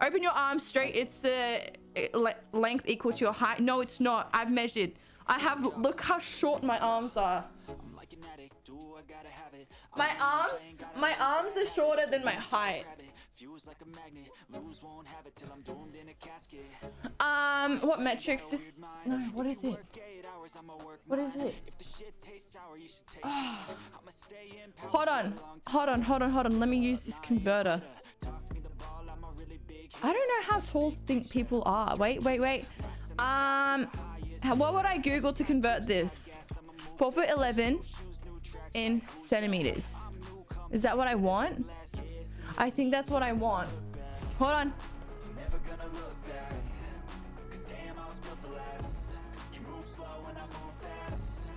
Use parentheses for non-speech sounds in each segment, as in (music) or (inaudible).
Open your arms straight. It's the uh, length equal to your height. No, it's not. I've measured. I have. Look how short my arms are. My arms, my arms are shorter than my height. Um, what metrics is... No, what is it? What is it? Oh. (sighs) Hold on. Hold on, hold on, hold on. Let me use this converter. I don't know how tall think people are. Wait, wait, wait. Um, what would I Google to convert this? 4 foot 11 in centimeters. Is that what I want? I think that's what I want. Hold on.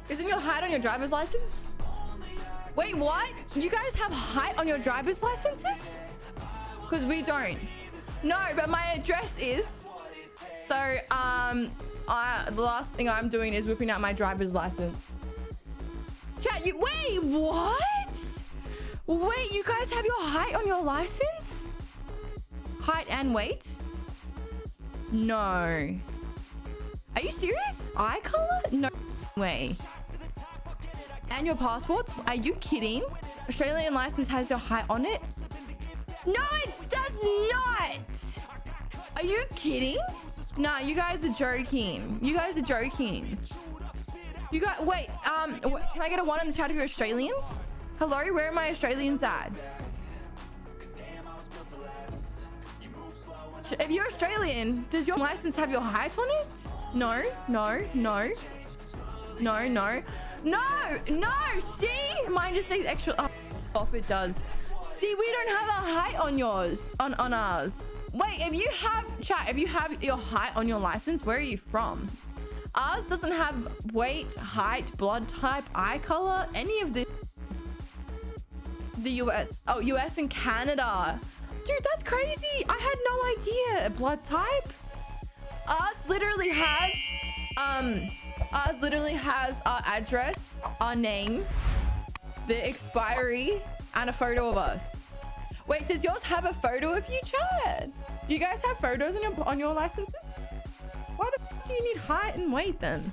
Isn't your height on your driver's license? Wait, what? You guys have height on your driver's licenses? Because we don't. No, but my address is. So, um, I, the last thing I'm doing is whipping out my driver's license. Chat, you wait, what? Wait, you guys have your height on your license? Height and weight? No. Are you serious? Eye color? No way. And your passports? Are you kidding? Australian license has your height on it? No! Are you kidding? Nah, you guys are joking. You guys are joking. You got wait. Um, can I get a one in the chat if you're Australian? Hello, where are my Australians at? If you're Australian, does your license have your height on it? No, no, no, no, no, no, no. See, mine just says extra. Oh, off it does. See, we don't have a height on yours, on on ours. Wait, if you have chat, if you have your height on your license, where are you from? Ours doesn't have weight, height, blood type, eye color, any of this. The US. Oh, US and Canada. Dude, that's crazy. I had no idea. Blood type? Ours literally has, um, ours literally has our address, our name, the expiry, and a photo of us. Wait, does yours have a photo of you, Chad? You guys have photos on your on your licenses? Why the do you need height and weight then?